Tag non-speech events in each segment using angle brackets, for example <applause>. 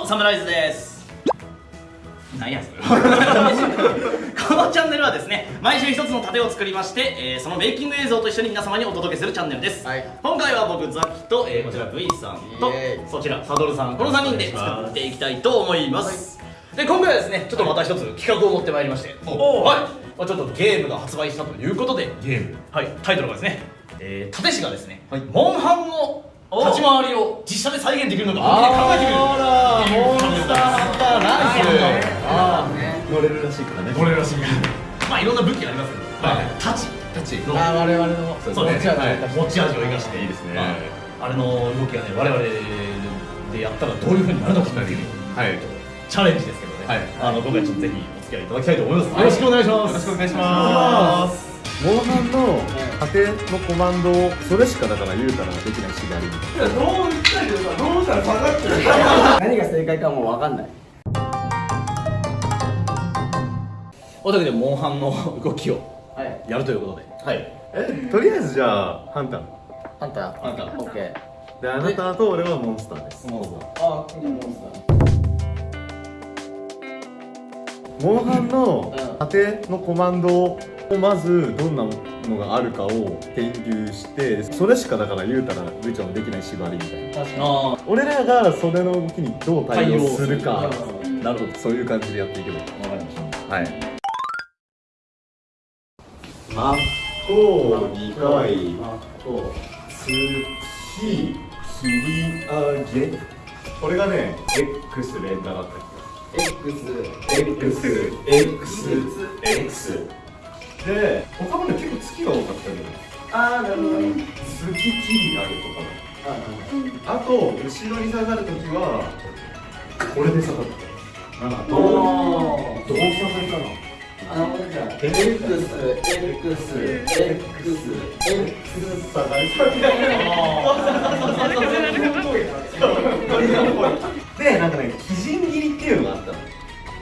もサムライズです。何やそれこのチャンネルはですね毎週一つの盾を作りまして、えーそのメイキング映像と一緒に皆様にお届けするチャンネルです、はい。今回は僕ザキと、えーこちら V さんとそちらサドルさんこの3人で作っていきたいと思います。で今回はですねちょっとまた一つ企画を持ってまいりまして、おはい、まあ、ちょっとゲームが発売したということでゲーム。はい、タイトルがですね、えー、立石がですね、モンハンの立ち回りを実写で再現できるのか本気で考えてみるらしいからね。乗れるらしいまあいろんな武器がありますけど、はい。太刀タッチの。あ我々の。そうですね、はい。持ち味を生かして。いいですね。はいあれの動きがね我々でやったらどういうふうになるのかっていうはい。チャレンジですけどね、はい。あの今回ちょっとぜひお付き合いいただきたいと思います、よろしくお願いします。よろしくお願いします。モンハンの盾のコマンドをそれしかだから言うたらできない縛りみたいな <laughs> 何が正解かもう分かんないおというわけでモンハンの動きをはい。やるということで。はい。えとりあえずじゃあハンター。あんたあんたオッケー。であなたと俺はモンスターです。もうあじゃあモンスモンハンのうん。盾のコマンドをまずどんなのがあるかを研究してそれしかだから言うたら部長のできない縛りみたいな。ター確か俺らがそれの動きにどう対応するか。あなるほど。そういう感じでやっていけばいい。わかりました。はいマッコ2回あこ月切り上げ。これがね X 連打だったっう X け X X X で他もね結構月が多かったけどああなるほどね。月切り上げとか。あと後ろに下がるときはこれで下がった。なんかあどうどう下がりかなあなるほどじゃあ X X X X 下がり下でなんかね基準切りっていうのがあったの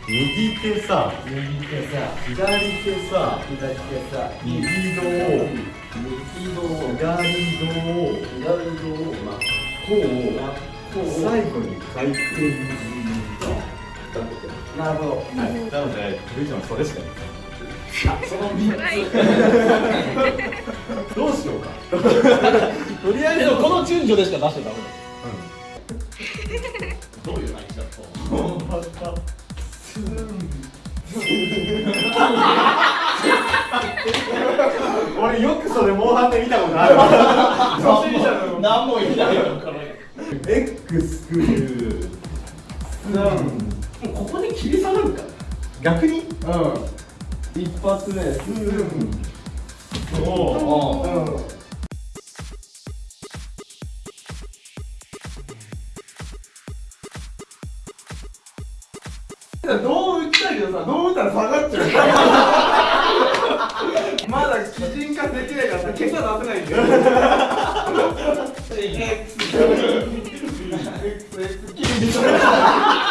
右手さ右手さ左手さ左手さ右胴右胴左胴左胴まあこうこう最後に回転なるほど。はい。なのでルイちゃんはそれしかないその3つ <laughs> どうしようか。<laughs> とりあえずこの順序でしか出しちゃダメだ。どういうだと <laughs> 俺よくそれモンハンで見たことある。わ初心者の何も言えないよこれ X クルもうここで切り下がるか逆に。うん。一発目。おおう。ん。どう打ちたいけどさ、どう打ったら下がっちゃう。<laughs> まだ基準化できないからさ、結果出せないんだよ。切り下が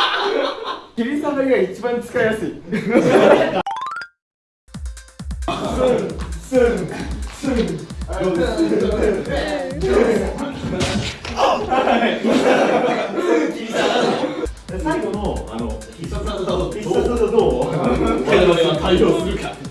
りが一番使いやすい最後のあの必殺技どう必殺技どう我々は対応するか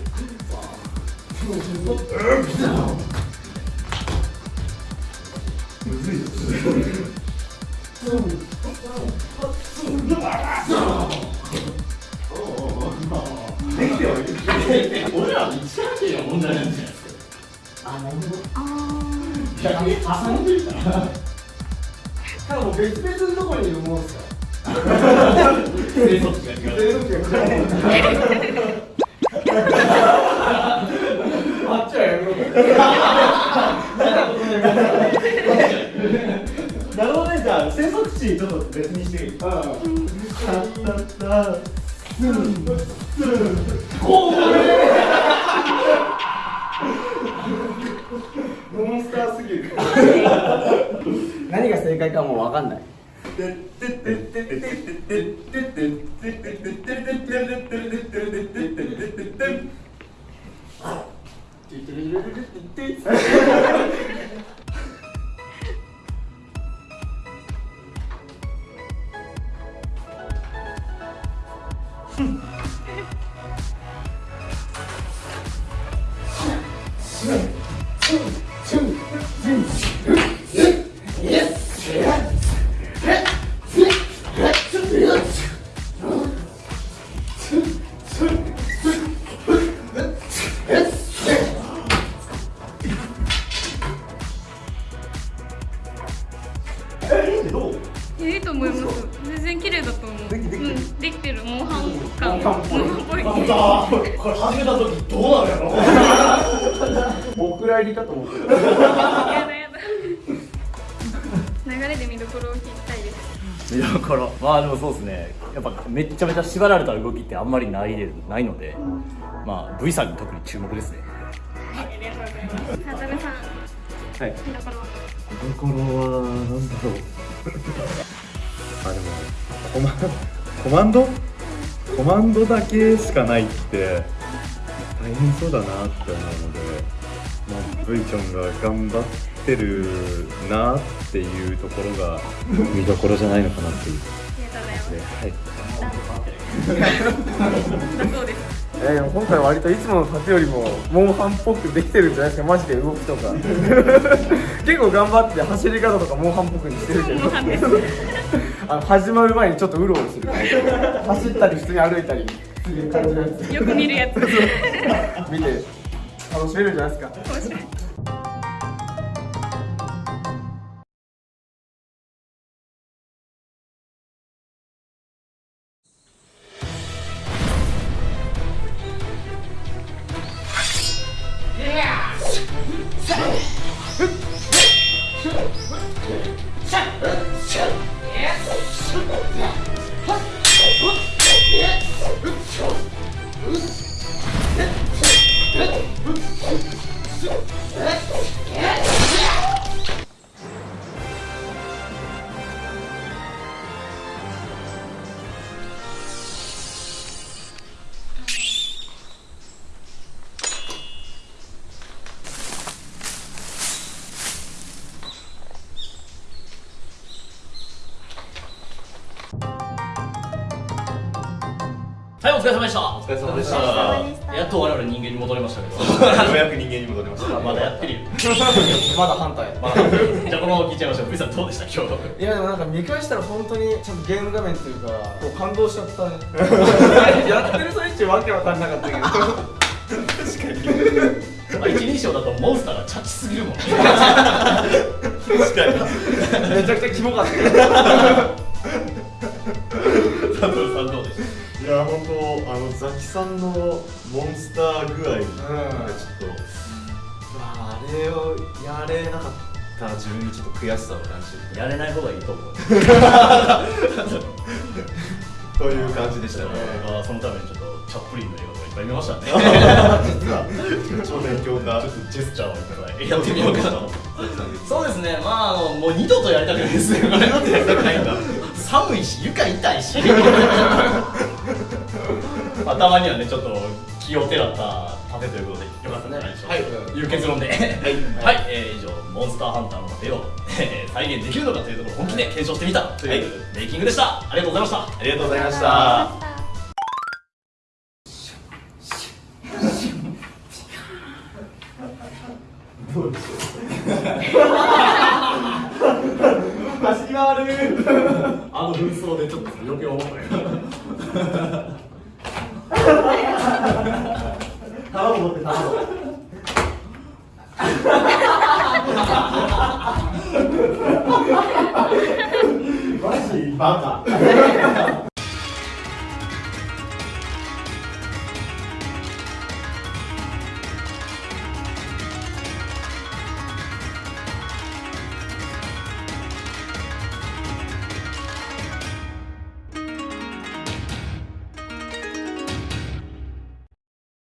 係の問題なんじゃないですかあなるほどあ逆に挟んでるからただもう別々のところにいるもんですか生息地が違う全部違う。あっちはやめろ。なるほどねじゃあ生息地ちょっと別にしていいタッタッタスンスンモ何が正解かもう分かんない。<laughs> ろお蔵入りかと思ってやだやだ流れで見どころを聞きたいです。見どころまあでもそうですね。やっぱめっちゃめちゃ縛られた動きってあんまりないでないのでまあ V さんに特に注目ですね。ありがとうござい。ますハザルさんはい。見どころは見どころはなんだろう。あでもコマコマンド？コマンドだけしかないって大変そうだなって思うので、まあ、V ちゃんが頑張ってるなっていうところが見どころじゃないのかなっていう。ありがとうございます。はい。<laughs> えー、今回割といつもの盾よりもモンハンっぽくできてるんじゃないですか。マジで動きとか。結構頑張って走り方とかモンハンっぽくにしてるけど。<laughs> あの始まる前にちょっとうろうろする。<laughs> 走ったり普通に歩いたりする感じのやつ。よく見るやつ。見て楽しめるんじゃないですか。お疲れ様でした。お疲れ様でした。やっと我々人間に戻れましたけど。ようやく人間に戻りました。<laughs> まだやってるよ。<laughs> まだ反対。まだじゃあこのまま聞いちゃいましょう。V さんどうでした？今日。いやでもなんか見返したら本当にちゃんとゲーム画面というかこう感動しちゃった。ね <laughs> やってる最中わけわかんなかったけど。まあ一人称だとモンスターがチャチすぎるもん。ね確かに。めちゃくちゃキモかったさんのモンスター具合がちょっと、うわあれをやれなかった自分にちょっと悔しさを感じてやれない方がいいと思う。<laughs> という感じでしたね。そのためにちょっとチャップリンの映画とかいっぱい見ましたね。<laughs> 実は。超勉強家ちょっとジェスチャーをいっぱいやってみようかなとそうですね。まああのもう二度とやりたくないですねこれ。二度とやりたくないんだ。寒いし床痛いし <laughs> <laughs> 頭にはねちょっと気をてらった盾ということでよかったんじゃないでしょうか、はい。という結論で。はい、<laughs> はい。えー以上モンスターハンターの盾を、え <laughs> ー再現できるのかというところを本気で検証してみたというメイキングでした。ありがとうございました。ありがとうございました。走り回る。あの紛争でちょっと余計思ったけど <laughs> 卵持って卵。<laughs> マジバカ。